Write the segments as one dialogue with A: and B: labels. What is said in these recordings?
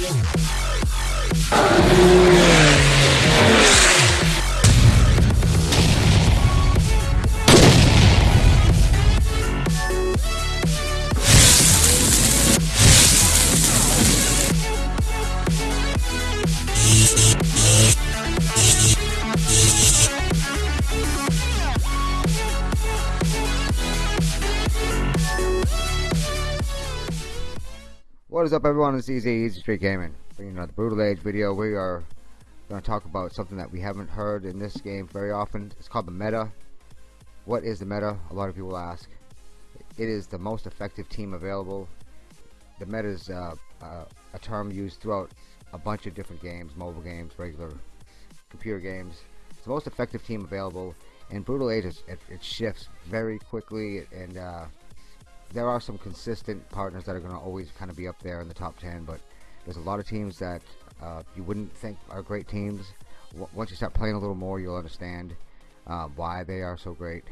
A: Yeah. What is up everyone, it's Easy, Easy Street Gaming. Bringing another Brutal Age video. We are going to talk about something that we haven't heard in this game very often. It's called the meta. What is the meta? A lot of people ask. It is the most effective team available. The meta is uh, uh, a term used throughout a bunch of different games, mobile games, regular computer games. It's the most effective team available. And Brutal Age, it, it shifts very quickly and uh, there are some consistent partners that are going to always kind of be up there in the top 10 but there's a lot of teams that uh, you wouldn't think are great teams. W once you start playing a little more you'll understand uh, why they are so great.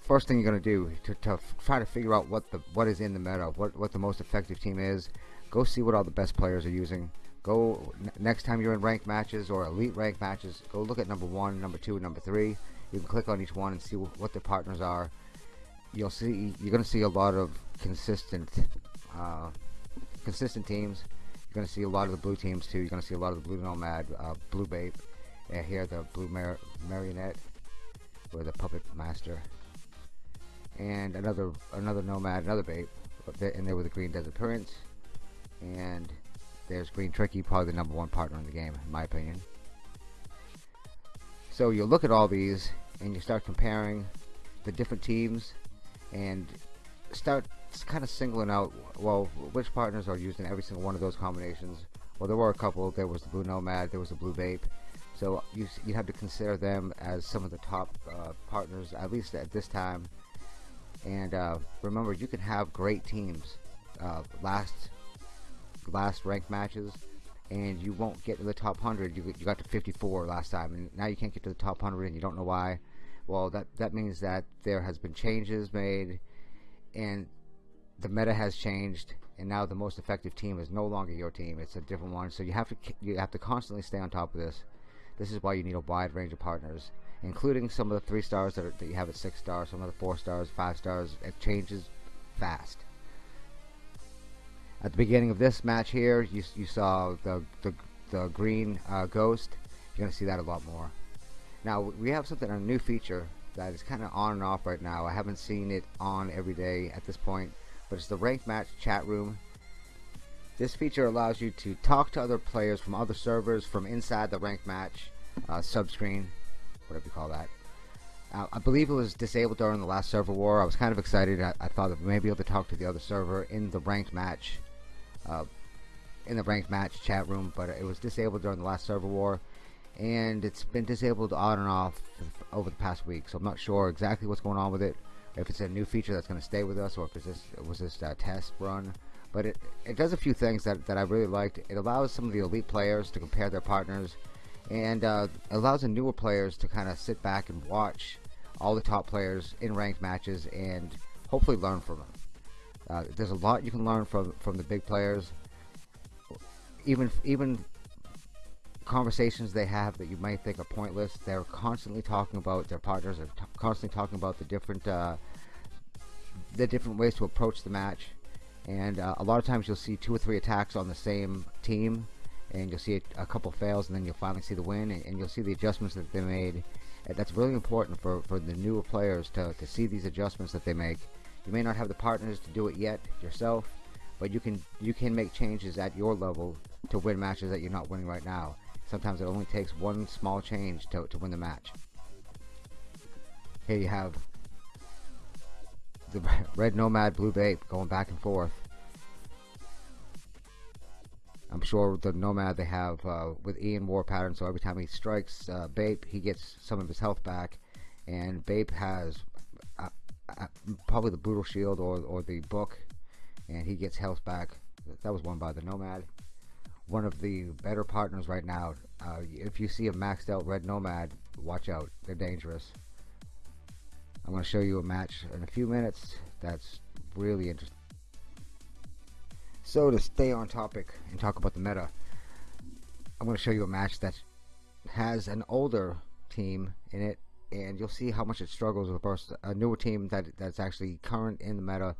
A: First thing you're going to do to, to try to figure out what the what is in the meta what what the most effective team is go see what all the best players are using. Go next time you're in ranked matches or elite ranked matches go look at number one number two number three. You can click on each one and see what their partners are you'll see you're going to see a lot of consistent uh, consistent teams. You're going to see a lot of the blue teams too. You're going to see a lot of the blue nomad uh, blue babe and here the blue mar marionette or the puppet master and another another nomad another babe and there with the green desert prince and there's green tricky probably the number one partner in the game in my opinion. So you look at all these and you start comparing the different teams and start kind of singling out well which partners are used in every single one of those combinations. Well there were a couple. There was the blue nomad there was the blue babe so you, you have to consider them as some of the top uh, partners at least at this time. And uh, remember you can have great teams uh, last last ranked matches and you won't get to the top 100 you, you got to 54 last time and now you can't get to the top 100 and you don't know why well that that means that there has been changes made and the meta has changed and now the most effective team is no longer your team. It's a different one. So you have to you have to constantly stay on top of this. This is why you need a wide range of partners including some of the three stars that, are, that you have at six stars some of the four stars five stars. It changes fast. At the beginning of this match here you, you saw the, the, the green uh, ghost. You're gonna see that a lot more now we have something a new feature that is kind of on and off right now. I haven't seen it on every day at this point but it's the ranked match chat room. This feature allows you to talk to other players from other servers from inside the ranked match uh, subscreen whatever you call that. Uh, I believe it was disabled during the last server war. I was kind of excited. I, I thought that we may be able to talk to the other server in the ranked match uh, in the ranked match chat room but it was disabled during the last server war and it's been disabled on and off over the past week so I'm not sure exactly what's going on with it if it's a new feature that's going to stay with us or if it's just, was just a test run but it, it does a few things that, that I really liked. It allows some of the elite players to compare their partners and uh, allows the newer players to kind of sit back and watch all the top players in ranked matches and hopefully learn from them. Uh, there's a lot you can learn from from the big players even even conversations they have that you might think are pointless they're constantly talking about their partners are constantly talking about the different uh, the different ways to approach the match. And uh, a lot of times you'll see two or three attacks on the same team and you'll see a, a couple fails and then you'll finally see the win and, and, you'll see the adjustments that they made. And that's really important for, for the newer players to, to see these adjustments that they make. You may not have the partners to do it yet yourself but you can you can make changes at your level to win matches that you're not winning right now Sometimes it only takes one small change to, to win the match. Here you have the red nomad blue babe going back and forth. I'm sure the nomad they have uh, with Ian war pattern so every time he strikes uh, Bape he gets some of his health back and Bape has uh, uh, probably the brutal shield or, or the book and he gets health back that was won by the nomad one of the better partners right now. Uh, if you see a maxed out red nomad, watch out. They're dangerous. I'm going to show you a match in a few minutes that's really interesting. So to stay on topic and talk about the meta, I'm going to show you a match that has an older team in it, and you'll see how much it struggles versus a newer team that that's actually current in the meta.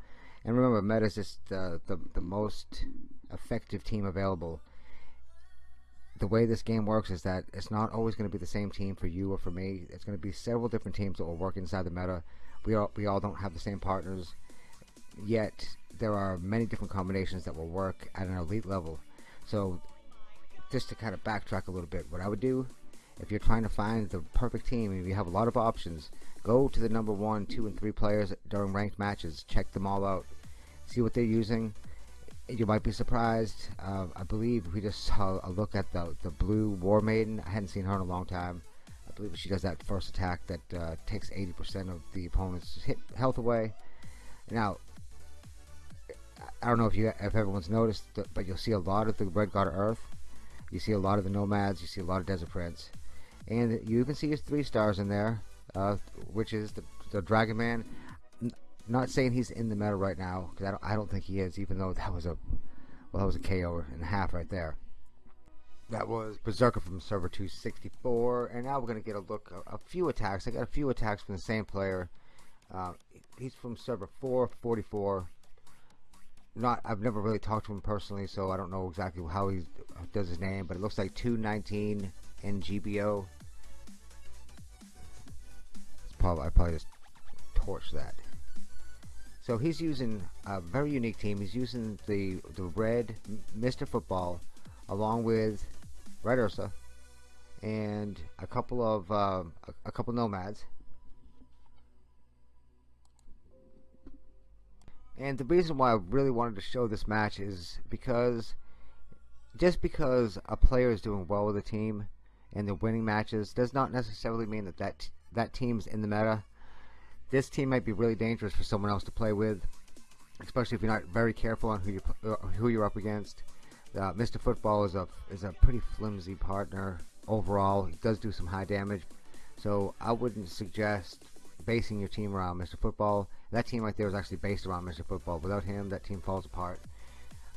A: And remember, meta is just the, the, the most effective team available. The way this game works is that it's not always going to be the same team for you or for me. It's going to be several different teams that will work inside the meta. We all we all don't have the same partners, yet there are many different combinations that will work at an elite level. So, just to kind of backtrack a little bit, what I would do if you're trying to find the perfect team and you have a lot of options, go to the number one, two, and three players during ranked matches. Check them all out. See what they're using. You might be surprised. Uh, I believe we just saw a look at the the blue War Maiden. I hadn't seen her in a long time. I believe she does that first attack that uh, takes 80% of the opponent's hit health away. Now, I don't know if you if everyone's noticed, but you'll see a lot of the Red God of Earth. You see a lot of the Nomads. You see a lot of Desert Prince and you even see his three stars in there, uh, which is the, the Dragon Man. Not saying he's in the meta right now because I don't, I don't think he is, even though that was a well, that was a KO and a half right there. That was Berserker from server 264, and now we're gonna get a look a, a few attacks. I got a few attacks from the same player. Uh, he's from server 444. Not, I've never really talked to him personally, so I don't know exactly how he does his name, but it looks like 219 NGBO GBO. Probably, I probably just torch that. So he's using a very unique team. He's using the the red Mr. Football along with Red Ursa and a couple of uh, a, a couple nomads. And the reason why I really wanted to show this match is because just because a player is doing well with a team and they're winning matches does not necessarily mean that that, that team's in the meta. This team might be really dangerous for someone else to play with, especially if you're not very careful on who you uh, who you're up against. Uh, Mr. Football is a is a pretty flimsy partner overall. He does do some high damage, so I wouldn't suggest basing your team around Mr. Football. That team right there is actually based around Mr. Football. Without him, that team falls apart.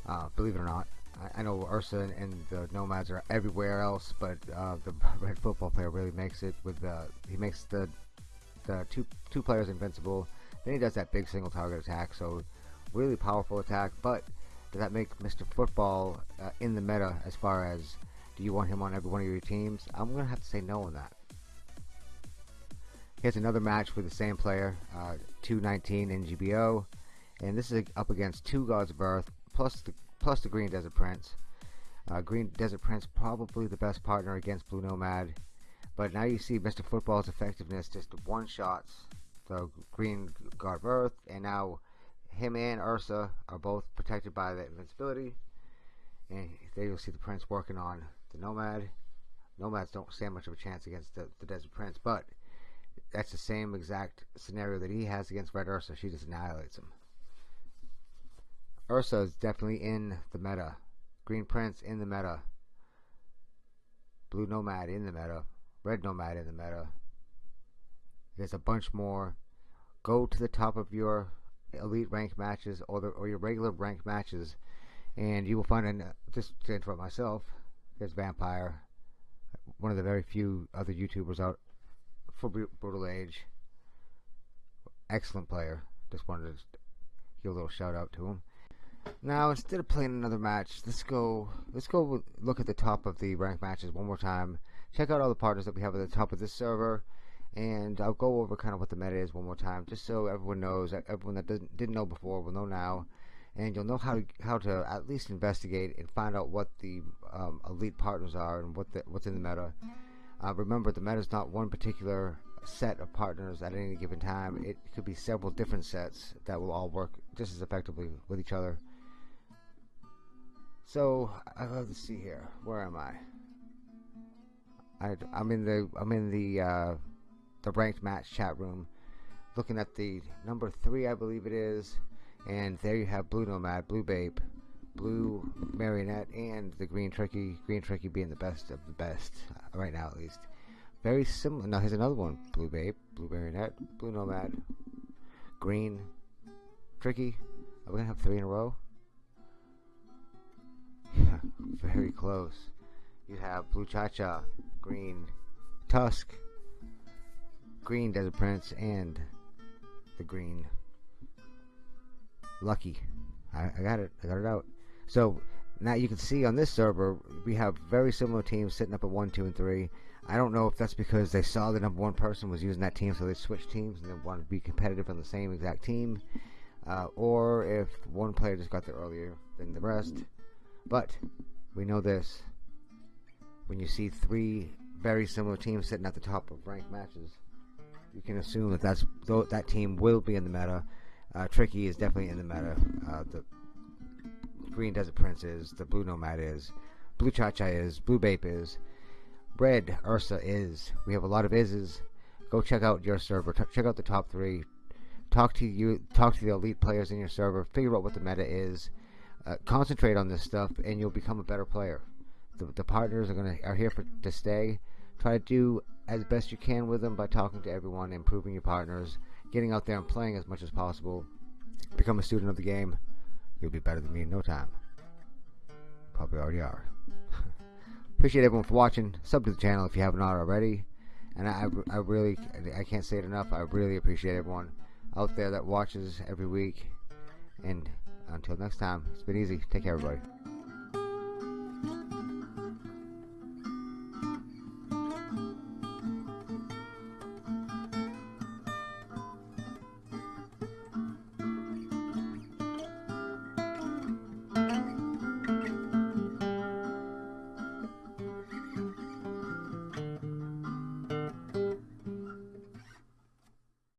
A: Uh, believe it or not. I, I know Ursa and the Nomads are everywhere else, but uh, the red football player really makes it with the he makes the the two two players invincible. Then he does that big single target attack, so really powerful attack. But does that make Mr. Football uh, in the meta as far as do you want him on every one of your teams? I'm gonna have to say no on that. Here's another match with the same player, uh, 219 in GBO, and this is up against two Gods of Earth plus the plus the Green Desert Prince. Uh, Green Desert Prince probably the best partner against Blue Nomad, but now you see Mr. Football's effectiveness just one shots the Green guard Earth, and now him and Ursa are both protected by the invincibility. And there you'll see the Prince working on the Nomad. Nomads don't stand much of a chance against the, the Desert Prince, but that's the same exact scenario that he has against Red Ursa. She just annihilates him. Ursa is definitely in the meta. Green Prince in the meta. Blue Nomad in the meta. Red Nomad in the meta. There's a bunch more. Go to the top of your elite rank matches or the, or your regular rank matches, and you will find an just to interrupt myself. There's Vampire, one of the very few other YouTubers out for Brutal Age. Excellent player. Just wanted to give a little shout out to him. Now, instead of playing another match, let's go. Let's go look at the top of the rank matches one more time. Check out all the partners that we have at the top of this server, and I'll go over kind of what the meta is one more time, just so everyone knows. Everyone that didn't didn't know before will know now, and you'll know how to how to at least investigate and find out what the um, elite partners are and what the, what's in the meta. Uh, remember, the meta is not one particular set of partners at any given time. It could be several different sets that will all work just as effectively with each other. So love to see here. Where am I? I I'm in the I'm in the uh, the ranked match chat room, looking at the number three, I believe it is, and there you have Blue Nomad, Blue Babe, Blue Marionette, and the Green Tricky. Green Tricky being the best of the best uh, right now, at least. Very similar. Now here's another one: Blue Babe, Blue Marionette, Blue Nomad, Green Tricky. Are we gonna have three in a row? very close. You have Blue Cha-Cha, Green Tusk, Green Desert Prince, and the Green Lucky. I, I got it. I got it out. So now you can see on this server we have very similar teams sitting up at one, two, and three. I don't know if that's because they saw the number one person was using that team, so they switched teams and they wanted to be competitive on the same exact team, uh, or if one player just got there earlier than the rest. But we know this: when you see three very similar teams sitting at the top of ranked matches, you can assume that that's that team will be in the meta. Uh, Tricky is definitely in the meta. Uh, the Green Desert Prince is. The Blue Nomad is. Blue Cha Cha is. Blue Bape is. Red Ursa is. We have a lot of ises. Go check out your server. T- check out the top three. Talk to you. Talk to the elite players in your server. Figure out what the meta is. Uh, concentrate on this stuff, and you'll become a better player. The, the partners are gonna are here for to stay. Try to do as best you can with them by talking to everyone, improving your partners, getting out there and playing as much as possible. Become a student of the game. You'll be better than me in no time. Probably already are. Appreciate everyone for watching. Sub to the channel if you have not already. And I, I really, I can't say it enough. I really appreciate everyone out there that watches every week. And until next time, it's been easy. Take care, everybody.